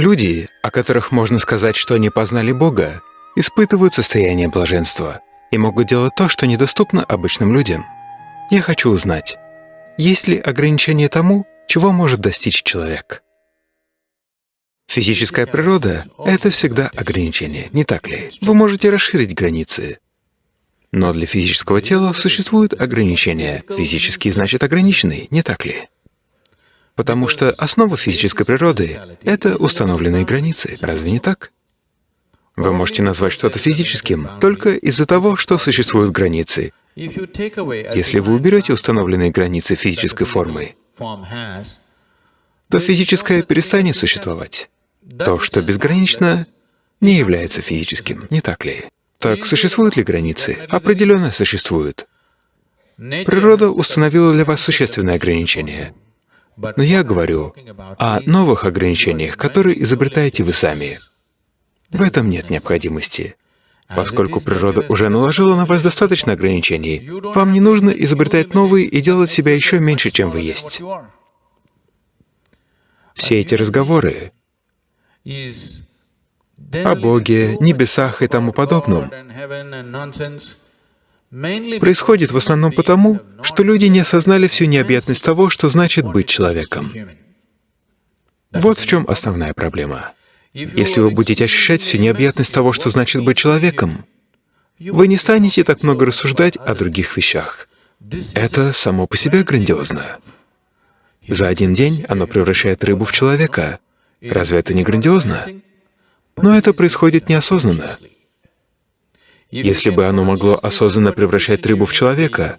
Люди, о которых можно сказать, что они познали Бога, испытывают состояние блаженства и могут делать то, что недоступно обычным людям. Я хочу узнать, есть ли ограничение тому, чего может достичь человек? Физическая природа — это всегда ограничение, не так ли? Вы можете расширить границы. Но для физического тела существуют ограничения. Физический значит ограниченный, не так ли? Потому что основа физической природы — это установленные границы, разве не так? Вы можете назвать что-то физическим только из-за того, что существуют границы. Если вы уберете установленные границы физической формы, то физическое перестанет существовать. То, что безгранично, не является физическим, не так ли? Так существуют ли границы? Определенно существуют. Природа установила для вас существенные ограничения. Но я говорю о новых ограничениях, которые изобретаете вы сами. В этом нет необходимости. Поскольку природа уже наложила на вас достаточно ограничений, вам не нужно изобретать новые и делать себя еще меньше, чем вы есть. Все эти разговоры о Боге, небесах и тому подобном происходит в основном потому, что люди не осознали всю необъятность того, что значит быть человеком. Вот в чем основная проблема. Если вы будете ощущать всю необъятность того, что значит быть человеком, вы не станете так много рассуждать о других вещах. Это само по себе грандиозно. За один день оно превращает рыбу в человека. Разве это не грандиозно? Но это происходит неосознанно. Если бы оно могло осознанно превращать рыбу в человека,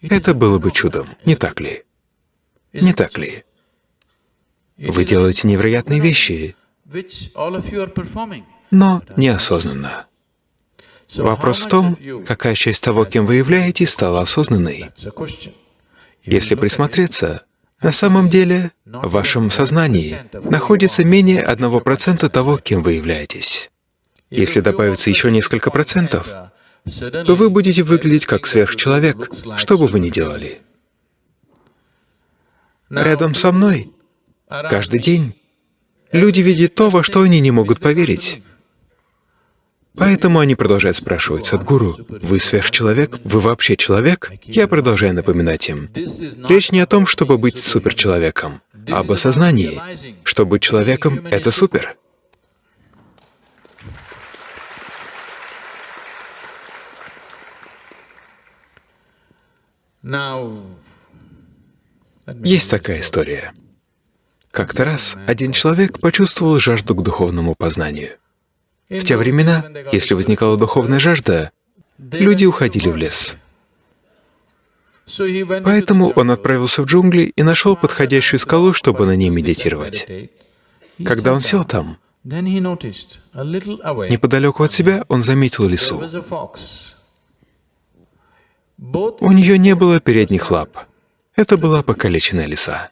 это было бы чудом, не так ли? Не так ли? Вы делаете невероятные вещи, но неосознанно. Вопрос в том, какая часть того, кем вы являетесь, стала осознанной. Если присмотреться, на самом деле в вашем сознании находится менее 1% того, кем вы являетесь. Если добавится еще несколько процентов, то вы будете выглядеть как сверхчеловек, что бы вы ни делали. Рядом со мной каждый день люди видят то, во что они не могут поверить. Поэтому они продолжают спрашивать, «Садгуру, вы сверхчеловек? Вы вообще человек?» Я продолжаю напоминать им. Речь не о том, чтобы быть суперчеловеком, а об осознании, что быть человеком — это супер. Есть такая история. Как-то раз один человек почувствовал жажду к духовному познанию. В те времена, если возникала духовная жажда, люди уходили в лес. Поэтому он отправился в джунгли и нашел подходящую скалу, чтобы на ней медитировать. Когда он сел там, неподалеку от себя он заметил лису. У нее не было передних лап. Это была покалеченная лиса.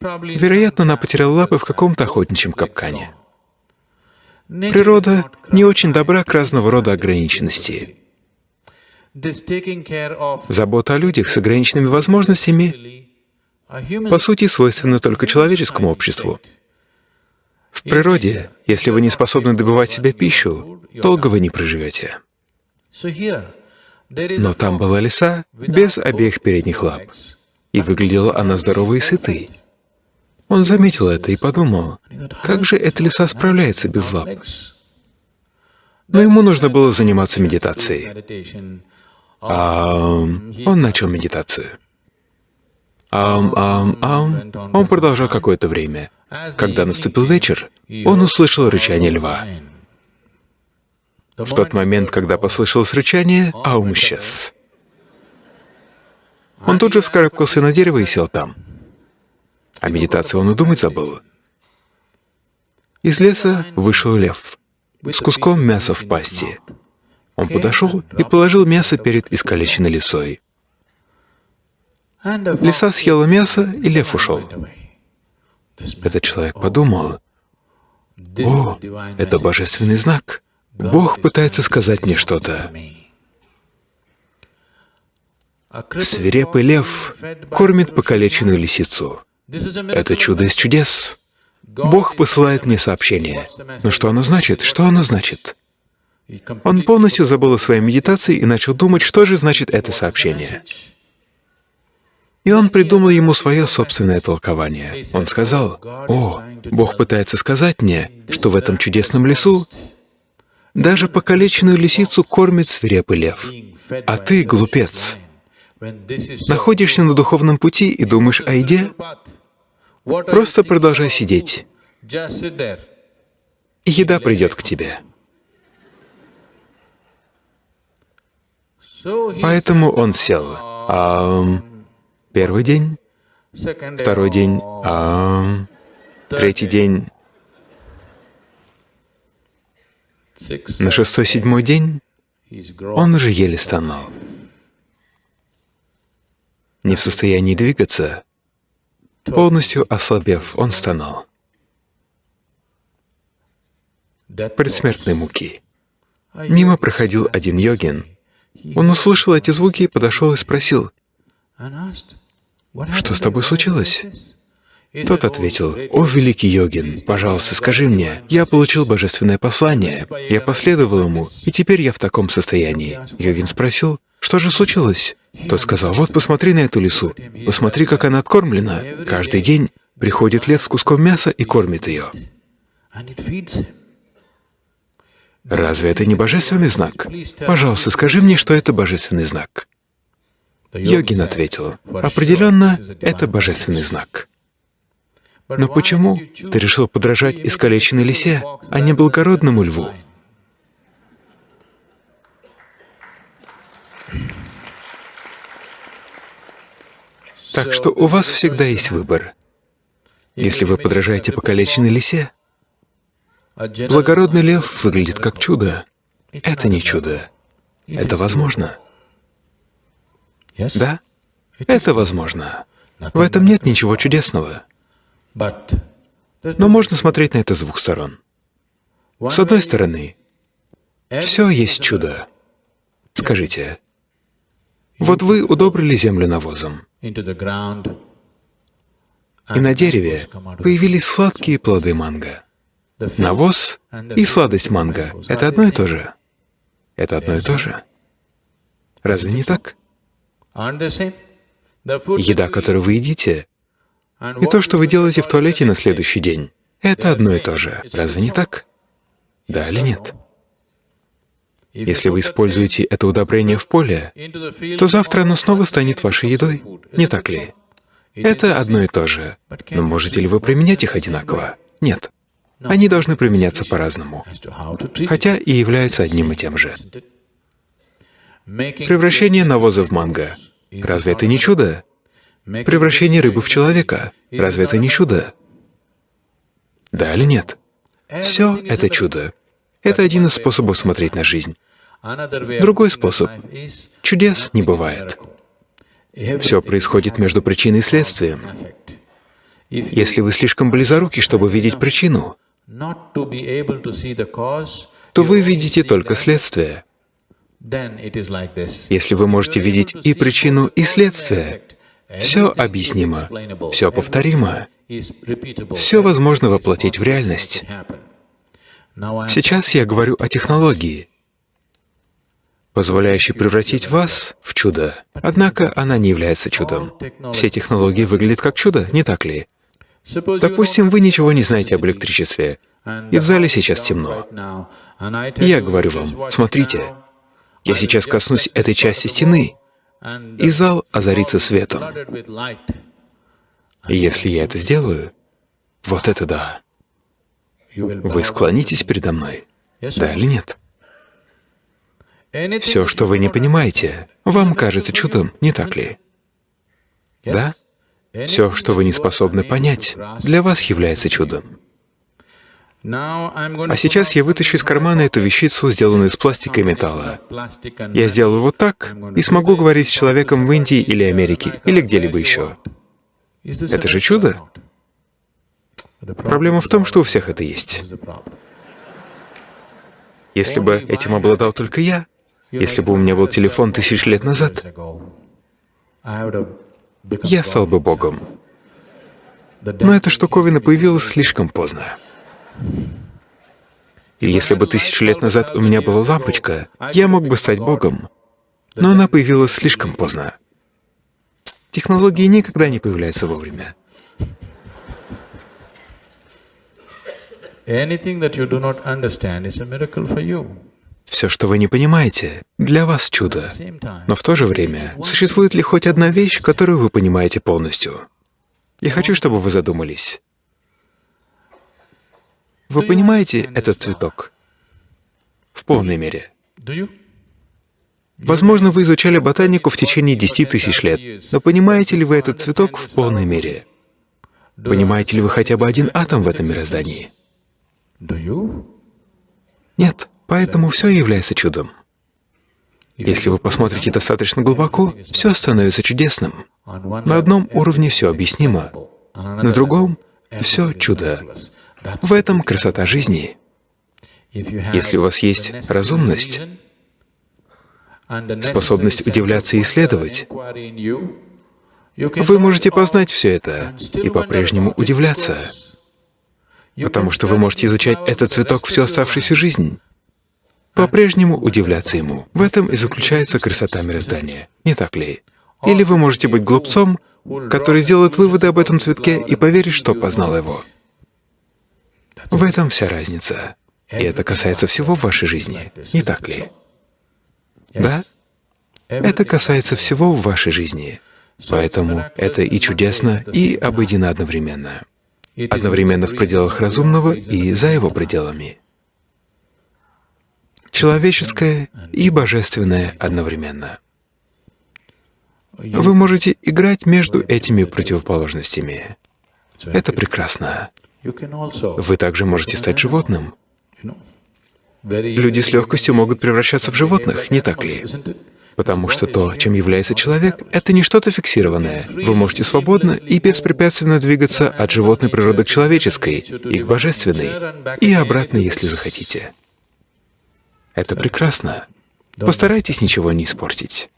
Вероятно, она потеряла лапы в каком-то охотничьем капкане. Природа не очень добра к разного рода ограниченности. Забота о людях с ограниченными возможностями по сути свойственна только человеческому обществу. В природе, если вы не способны добывать себе пищу, долго вы не проживете. Но там была лиса без обеих передних лап, и выглядела она здоровой и сытой. Он заметил это и подумал, как же эта лиса справляется без лап? Но ему нужно было заниматься медитацией. Ам, он начал медитацию. Ам, ам, ам. Он продолжал какое-то время. Когда наступил вечер, он услышал рычание льва. В тот момент, когда послышалось рычание, Аум исчез. Он тут же вскарабкался на дерево и сел там. О медитации он и думать забыл. Из леса вышел лев с куском мяса в пасти. Он подошел и положил мясо перед искалеченной лисой. Лиса съела мясо, и лев ушел. Этот человек подумал, «О, это божественный знак. Бог пытается сказать мне что-то». Свирепый лев кормит покалеченную лисицу. Это чудо из чудес. Бог посылает мне сообщение. Но что оно значит? Что оно значит? Он полностью забыл о своей медитации и начал думать, что же значит это сообщение. И он придумал ему свое собственное толкование. Он сказал, «О, Бог пытается сказать мне, что в этом чудесном лесу даже покалеченную лисицу кормит свирепый лев. А ты, глупец, находишься на духовном пути и думаешь о еде? Просто продолжай сидеть, еда придет к тебе. Поэтому он сел. А, первый день, второй день, а, третий день. На шестой-седьмой день он уже еле стонал. Не в состоянии двигаться, полностью ослабев, он стонал. Предсмертной муки. Мимо проходил один йогин. Он услышал эти звуки, подошел и спросил, «Что с тобой случилось?» Тот ответил, «О, великий йогин, пожалуйста, скажи мне, я получил божественное послание, я последовал ему, и теперь я в таком состоянии». Йогин спросил, «Что же случилось?» Тот сказал, «Вот посмотри на эту лису, посмотри, как она откормлена. Каждый день приходит лев с куском мяса и кормит ее». Разве это не божественный знак? Пожалуйста, скажи мне, что это божественный знак. Йогин ответил, определенно, это божественный знак. Но почему ты решил подражать искалеченной лисе, а не благородному льву? Так что у вас всегда есть выбор. Если вы подражаете покалеченной лисе, благородный лев выглядит как чудо. Это не чудо. Это возможно. Да? Это возможно. В этом нет ничего чудесного. Но можно смотреть на это с двух сторон. С одной стороны, все есть чудо. Скажите, вот вы удобрили землю навозом, и на дереве появились сладкие плоды манго. Навоз и сладость манго — это одно и то же. Это одно и то же. Разве не так? Еда, которую вы едите, и то, что вы делаете в туалете на следующий день, это одно и то же. Разве не так? Да или нет? Если вы используете это удобрение в поле, то завтра оно снова станет вашей едой, не так ли? Это одно и то же. Но можете ли вы применять их одинаково? Нет. Они должны применяться по-разному, хотя и являются одним и тем же. Превращение навоза в манго. Разве это не чудо? Превращение рыбы в человека. Разве это не чудо? Да или нет? Все это чудо. Это один из способов смотреть на жизнь. Другой способ — чудес не бывает. Все происходит между причиной и следствием. Если вы слишком близоруки, чтобы видеть причину, то вы видите только следствие. Если вы можете видеть и причину, и следствие, все объяснимо, все повторимо, все возможно воплотить в реальность. Сейчас я говорю о технологии, позволяющей превратить вас в чудо. Однако она не является чудом. Все технологии выглядят как чудо, не так ли? Допустим, вы ничего не знаете об электричестве, и в зале сейчас темно. я говорю вам, смотрите, я сейчас коснусь этой части стены, и зал озарится светом. Если я это сделаю, вот это да. Вы склонитесь передо мной, да или нет? Все, что вы не понимаете, вам кажется чудом, не так ли? Да? Все, что вы не способны понять, для вас является чудом. А сейчас я вытащу из кармана эту вещицу, сделанную из пластика и металла. Я сделаю вот так и смогу говорить с человеком в Индии или Америке, или где-либо еще. Это же чудо? Проблема в том, что у всех это есть. Если бы этим обладал только я, если бы у меня был телефон тысяч лет назад, я стал бы Богом. Но эта штуковина появилась слишком поздно. Если бы тысячу лет назад у меня была лампочка, я мог бы стать Богом. Но она появилась слишком поздно. Технологии никогда не появляются вовремя. Все, что вы не понимаете, для вас чудо. Но в то же время, существует ли хоть одна вещь, которую вы понимаете полностью? Я хочу, чтобы вы задумались. Вы понимаете этот цветок? В полной мере. Возможно, вы изучали ботанику в течение десяти тысяч лет, но понимаете ли вы этот цветок в полной мере? Понимаете ли вы хотя бы один атом в этом мироздании? Нет, поэтому все является чудом. Если вы посмотрите достаточно глубоко, все становится чудесным. На одном уровне все объяснимо, на другом — все чудо. В этом красота жизни. Если у вас есть разумность, способность удивляться и исследовать, вы можете познать все это и по-прежнему удивляться, потому что вы можете изучать этот цветок всю оставшуюся жизнь, по-прежнему удивляться ему. В этом и заключается красота мироздания, не так ли? Или вы можете быть глупцом, который сделает выводы об этом цветке и поверит, что познал его. В этом вся разница. И это касается всего в вашей жизни, не так ли? Да? Это касается всего в вашей жизни. Поэтому это и чудесно, и обыденно одновременно. Одновременно в пределах разумного и за его пределами. Человеческое и божественное одновременно. Вы можете играть между этими противоположностями. Это прекрасно. Вы также можете стать животным. Люди с легкостью могут превращаться в животных, не так ли? Потому что то, чем является человек, это не что-то фиксированное. Вы можете свободно и беспрепятственно двигаться от животной природы к человеческой и к божественной, и обратно, если захотите. Это прекрасно. Постарайтесь ничего не испортить.